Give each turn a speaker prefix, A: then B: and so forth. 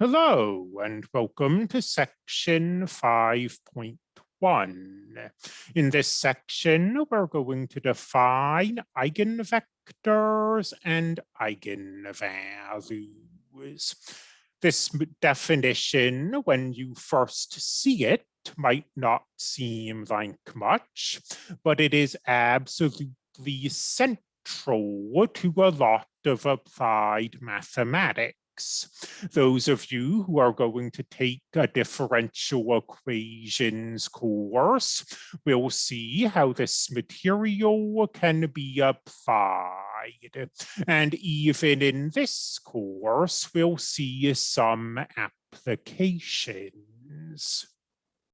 A: Hello and welcome to section 5.1. In this section, we're going to define eigenvectors and eigenvalues. This definition, when you first see it, might not seem like much, but it is absolutely central to a lot of applied mathematics those of you who are going to take a differential equations course will see how this material can be applied. And even in this course, we'll see some applications.